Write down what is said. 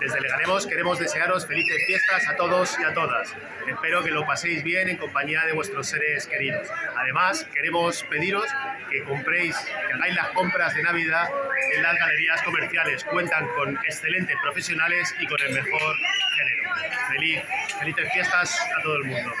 Desde Leganemos queremos desearos felices fiestas a todos y a todas. Espero que lo paséis bien en compañía de vuestros seres queridos. Además, queremos pediros que compréis, que hagáis las compras de Navidad en las galerías comerciales. Cuentan con excelentes profesionales y con el mejor género. Feliz, felices fiestas a todo el mundo.